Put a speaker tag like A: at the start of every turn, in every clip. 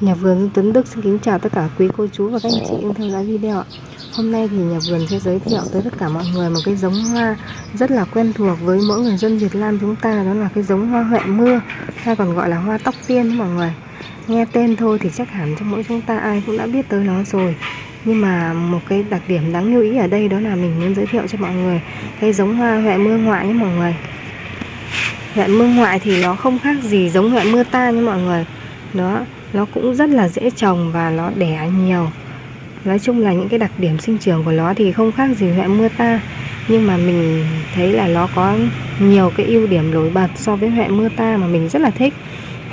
A: Nhà vườn Dương Tuấn Đức xin kính chào tất cả quý cô chú và các anh chị đang theo dõi video ạ. Hôm nay thì nhà vườn sẽ giới thiệu tới tất cả mọi người một cái giống hoa rất là quen thuộc với mỗi người dân Việt Nam chúng ta đó là cái giống hoa huệ mưa hay còn gọi là hoa tóc tiên mọi người. Nghe tên thôi thì chắc hẳn trong mỗi chúng ta ai cũng đã biết tới nó rồi. Nhưng mà một cái đặc điểm đáng lưu ý ở đây đó là mình muốn giới thiệu cho mọi người cái giống hoa huệ mưa ngoại nhé mọi người. Huệ mưa ngoại thì nó không khác gì giống huệ mưa ta nha mọi người. Đó, nó cũng rất là dễ trồng và nó đẻ nhiều. Nói chung là những cái đặc điểm sinh trưởng của nó thì không khác gì huệ mưa ta. Nhưng mà mình thấy là nó có nhiều cái ưu điểm nổi bật so với huệ mưa ta mà mình rất là thích.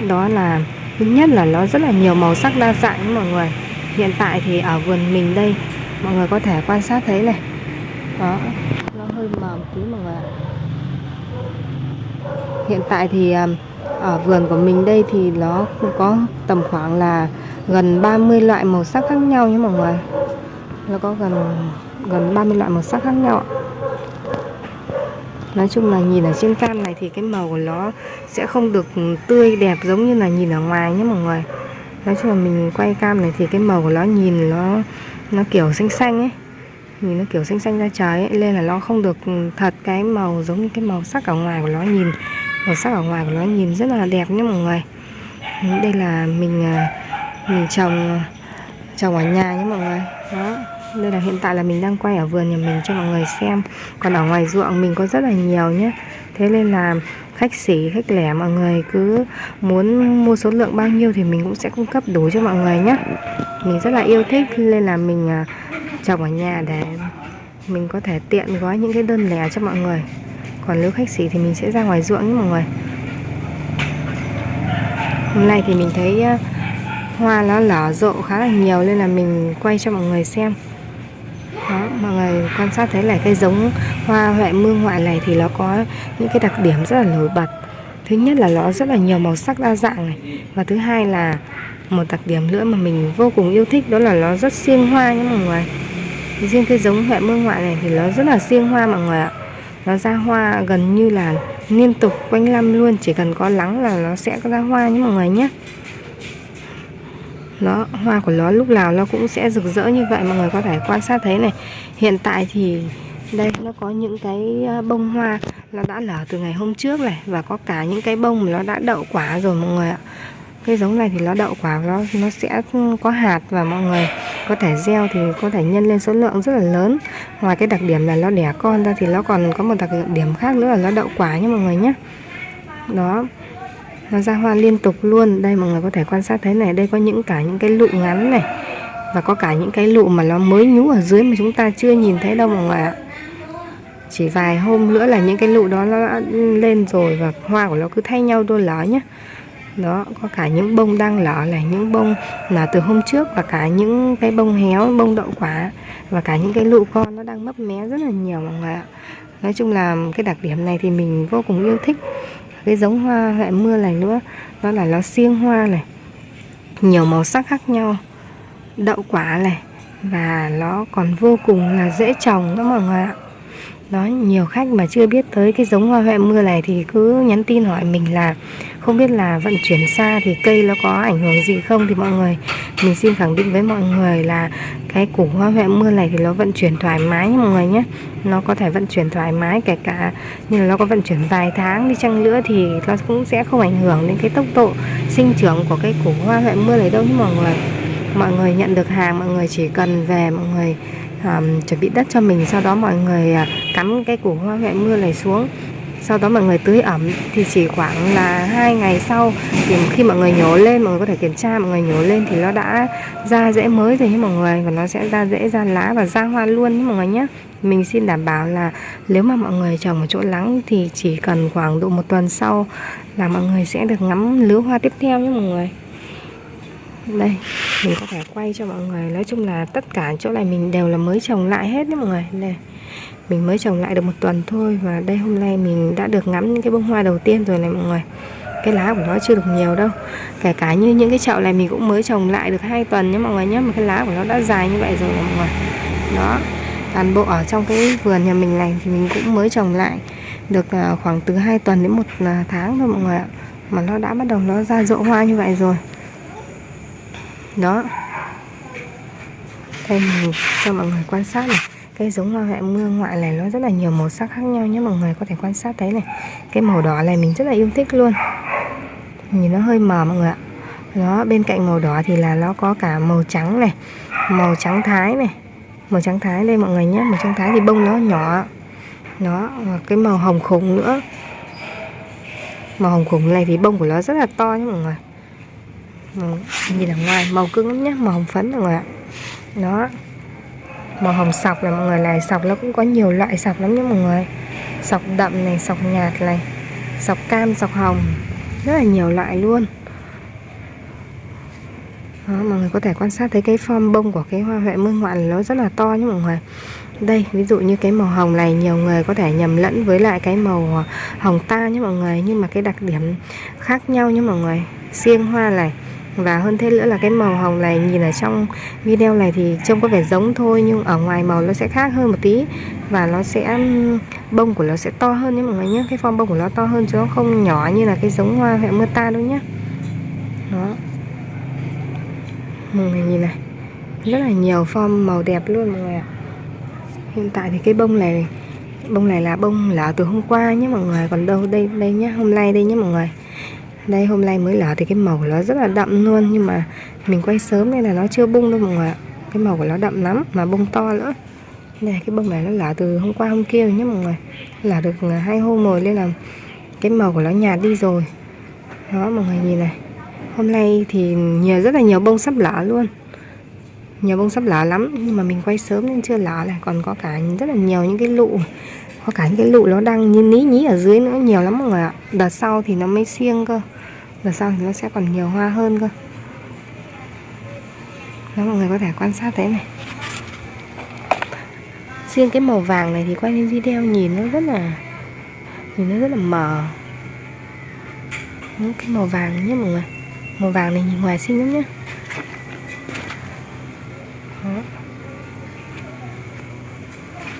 A: Đó là, thứ nhất là nó rất là nhiều màu sắc đa dạng mọi người. Hiện tại thì ở vườn mình đây, mọi người có thể quan sát thấy này. Đó, nó hơi mờ một tí mọi người hiện tại thì à, ở vườn của mình đây thì nó có tầm khoảng là gần 30 loại màu sắc khác nhau nhé mọi người. Nó có gần gần 30 loại màu sắc khác nhau Nói chung là nhìn ở trên cam này thì cái màu của nó sẽ không được tươi đẹp giống như là nhìn ở ngoài nhé mọi người. Nói chung là mình quay cam này thì cái màu của nó nhìn nó nó kiểu xanh xanh ấy. Nhìn nó kiểu xanh xanh ra trời ấy, Nên là nó không được thật cái màu giống như cái màu sắc ở ngoài của nó nhìn màu sắc ở ngoài của nó nhìn rất là đẹp nhé mọi người. Đây là mình à, mình trồng à, trồng ở nhà nhé mọi người. Đó, đây là hiện tại là mình đang quay ở vườn nhà mình cho mọi người xem. Còn ở ngoài ruộng mình có rất là nhiều nhé. Thế nên là khách sỉ khách lẻ mọi người cứ muốn mua số lượng bao nhiêu thì mình cũng sẽ cung cấp đủ cho mọi người nhé. Mình rất là yêu thích, nên là mình à, trồng ở nhà để mình có thể tiện gói những cái đơn lẻ cho mọi người còn nếu khách xỉ thì mình sẽ ra ngoài ruộng nhé mọi người. Hôm nay thì mình thấy ờ, hoa nó lở rộ khá là nhiều nên là mình quay cho mọi người xem. Đó, mọi người quan sát thấy là cái giống hoa huệ mương ngoại này thì nó có những cái đặc điểm rất là nổi bật. Thứ nhất là nó rất là nhiều màu sắc đa dạng này. Và thứ hai là một đặc điểm nữa mà mình vô cùng yêu thích đó là nó rất siêng hoa nhé mọi người. Riêng cái giống huệ mương ngoại này thì nó rất là siêng hoa mọi người ạ nó ra hoa gần như là liên tục quanh năm luôn, chỉ cần có nắng là nó sẽ có ra hoa nhé mọi người nhé. Nó, hoa của nó lúc nào nó cũng sẽ rực rỡ như vậy, mọi người có thể quan sát thấy này. Hiện tại thì đây, nó có những cái ờ, bông hoa nó đã lở từ ngày hôm trước này và có cả những cái bông mà nó đã đậu quả rồi mọi người ạ. Cái giống này thì nó đậu quả, nó nó sẽ ừ, có hạt và mọi người có thể gieo thì có thể nhân lên số lượng rất là lớn. Ngoài cái đặc điểm là nó đẻ con ra thì nó còn có một đặc điểm khác nữa là nó đậu quả nha mọi người nhé. Đó, nó ra hoa liên tục luôn. Đây mọi người có thể quan sát thấy này, đây có những cả những cái lụ ngắn này và có cả những cái lụ mà nó mới nhú ở dưới mà chúng ta chưa nhìn thấy đâu mọi người ạ. Chỉ vài hôm nữa là những cái lụ đó nó đã lên rồi và hoa của nó cứ thay nhau đôi lá nhé đó, có cả những bông đang lở là những bông là từ hôm trước và cả những cái bông héo, bông đậu quả và cả những cái lụ con nó đang mấp mé rất là nhiều mọi người ạ. Nói chung là cái đặc điểm này thì mình vô cùng yêu thích. Cái giống hoa hệ mưa này nữa đó là nó xiêng hoa này, nhiều màu sắc khác nhau, đậu quả này và nó còn vô cùng là dễ trồng đó mọi người ạ. Đó, nhiều khách mà chưa biết tới cái giống hoa huệ mưa này thì cứ nhắn tin hỏi mình là không biết là vận chuyển xa thì cây nó có ảnh hưởng gì không thì mọi người mình xin khẳng định với mọi người là cái củ hoa huệ mưa này thì nó vận chuyển thoải mái nha mọi người nhé. Nó có thể vận chuyển thoải mái kể cả như là nó có vận chuyển vài tháng đi chăng nữa thì nó cũng sẽ không ảnh hưởng đến cái tốc độ sinh trưởng của cái củ hoa huệ mưa này đâu nhé mọi người. Mọi người nhận được hàng mọi người chỉ cần về mọi người um, chuẩn bị đất cho mình sau đó mọi người uh, cắm cái củ hoa huệ mưa này xuống sau đó mọi người tưới ẩm thì chỉ khoảng là hai ngày sau thì khi mọi người nhổ lên, mọi người có thể kiểm tra, mọi người nhổ lên thì nó đã ra rễ mới rồi nhé mọi người, và nó sẽ ra rễ ra lá và ra hoa luôn nhé mọi người nhé. Mình xin đảm bảo là nếu mà mọi người trồng ở chỗ nắng thì chỉ cần khoảng độ một tuần sau là mọi người sẽ được ngắm lứa hoa tiếp theo nhé mọi người. Đây, mình có thể quay cho mọi người. Nói chung là tất cả chỗ này mình đều là mới trồng lại hết nhé mọi người. Đây mình mới trồng lại được một tuần thôi và đây hôm nay mình đã được ngắm những cái bông hoa đầu tiên rồi này mọi người. Cái lá của nó chưa được nhiều đâu. Kể cả như những cái chậu này mình cũng mới trồng lại được hai tuần nhé mọi người nhé mà cái lá của nó đã dài như vậy rồi mọi người. Đó, toàn bộ ở trong cái vườn nhà mình này thì mình cũng mới trồng lại được à, khoảng từ 2 tuần đến một à, tháng thôi mọi người ạ. Mà nó đã bắt đầu nó ra rộ hoa như vậy rồi. Đó. Đây mình cho mọi người quan sát này cây giống hoa huệ mưa ngoại này nó rất là nhiều màu sắc khác nhau nhé, mọi người có thể quan sát thấy này. Cái màu đỏ này mình rất là yêu thích luôn. Nhìn nó hơi mờ mọi người ạ. Đó, bên cạnh màu đỏ thì là nó có cả màu trắng này, màu trắng thái này. Màu trắng thái đây mọi người nhé, màu trắng thái thì bông nó nhỏ nó cái màu hồng khủng nữa. Màu hồng khủng này thì bông của nó rất là to nhé mọi người. Nhìn ở ngoài màu cứng lắm nhé, màu hồng phấn mọi người ạ. Đó màu hồng sọc này mọi người này sọc nó cũng có nhiều loại sọc lắm nhé mọi người. Sọc đậm này sọc nhạt này sọc cam sọc hồng rất là nhiều loại luôn. Đó, mọi người có thể quan sát thấy cái form bông của cái hoa huệ mương ngoạn nó rất là to nhé mọi người. Đây ví dụ như cái màu hồng này nhiều người có thể nhầm lẫn với lại cái màu hồng ta nhé mọi người. Nhưng mà cái đặc điểm khác nhau nhé mọi người. Riêng hoa này và hơn thế nữa là cái màu hồng này, nhìn ở trong video này thì trông có vẻ giống thôi, nhưng ở ngoài màu nó sẽ khác hơn một tí. Và nó sẽ, bông của nó sẽ to hơn nhé mọi người nhé. Cái form bông của nó to hơn chứ nó không nhỏ như là cái giống hoa huệ mưa ta đâu nhé. Đó. Mọi người nhìn này, rất là nhiều form màu đẹp luôn mọi người ạ. Hiện tại thì cái bông này bông này là bông lở từ hôm qua nhé mọi người. Còn đâu đây đây nhé, hôm nay đây nhé mọi người đây, hôm nay mới lở thì cái màu của nó rất là đậm luôn, nhưng mà mình quay sớm nên là nó chưa bung đâu mọi người ạ. Cái màu của nó đậm lắm, mà bông to nữa. Này cái bông này nó lở từ hôm qua hôm kia nhé mọi người. Lở được ờ, hai hôm rồi nên là cái màu của nó nhạt đi rồi. Đó, mọi người nhìn này. Hôm nay thì nhiều, rất là nhiều bông sắp lở luôn. Nhiều bông sắp lở lắm, nhưng mà mình quay sớm nên chưa lở này. Còn có cả rất là nhiều những cái lụ, có cả những cái lụ nó đang như ní nhí ở dưới nữa, nhiều lắm mọi người ạ. Đợt sau thì nó mới xiêng cơ đợt sau thì nó sẽ còn nhiều hoa hơn cơ. Đó mọi người có thể quan sát thế này. Riêng cái màu vàng này thì quay lên video nhìn nó rất là nhìn nó rất là mờ. Cái màu vàng nhé mọi người. Màu vàng này nhìn ngoài xinh lắm nhé.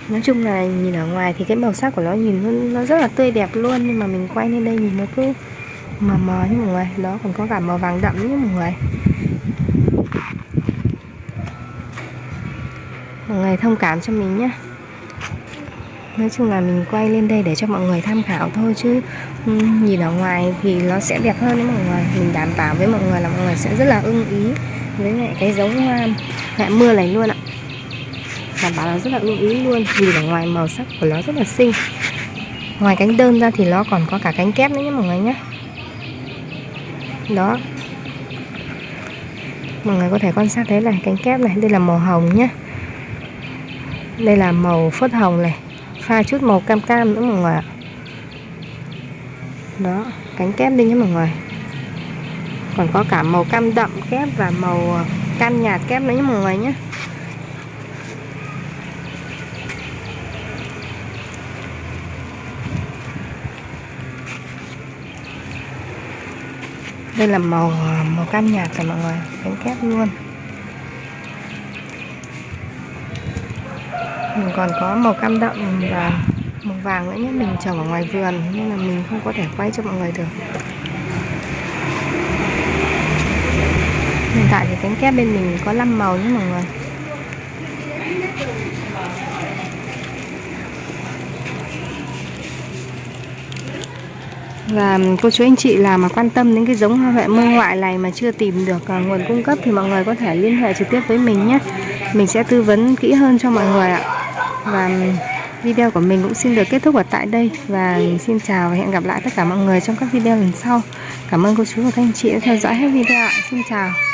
A: Nói chung là nhìn ở ngoài thì cái màu sắc của nó nhìn nó, nó rất là tươi đẹp luôn nhưng mà mình quay lên đây nhìn nó cứ mờ mờ như mọi người, đó còn có cả màu vàng đậm nhé mọi người. Mọi người thông cảm cho mình nhé. Nói chung là mình quay lên đây để cho mọi người tham khảo thôi chứ ừ, nhìn ở ngoài thì nó sẽ đẹp hơn đấy mọi người. Mình đảm bảo với mọi người là mọi người sẽ rất là ưng ý với lại cái giống hoa mẹ mưa này luôn ạ. Đảm bảo là rất là ưng ý luôn vì ở ngoài màu sắc của nó rất là xinh. Ngoài cánh đơn ra thì nó còn có cả cánh kép nữa nhé mọi người nhé đó. Mọi người có thể quan sát thấy này cánh kép này, đây là màu hồng nhé đây là màu phớt hồng này. Pha chút màu cam cam nữa mọi người ạ. Đó, cánh kép đi nhé mọi người. Còn có cả màu cam đậm kép và màu ờ, cam nhạt kép nữa nhé mọi người nhé đây là màu ờ, màu cam nhạt rồi mọi người. Cánh kép luôn. Mình còn có màu cam đậm và màu vàng nữa nhé. Mình trồng ở ngoài vườn nên là mình không có thể quay cho mọi người được. Hiện tại thì cánh kép bên mình có 5 màu nhé mọi người. Và cô chú anh chị là mà quan tâm đến cái giống hoa huệ mơ ngoại này mà chưa tìm được uh, nguồn cung cấp thì mọi người có thể liên hệ trực tiếp với mình nhé. Mình sẽ tư vấn kỹ hơn cho mọi người ạ. Và video của mình cũng xin được kết thúc ở tại đây. Và xin chào và hẹn gặp lại tất cả mọi người trong các video lần sau. Cảm ơn cô chú và các anh chị đã theo dõi hết video ạ. Xin chào.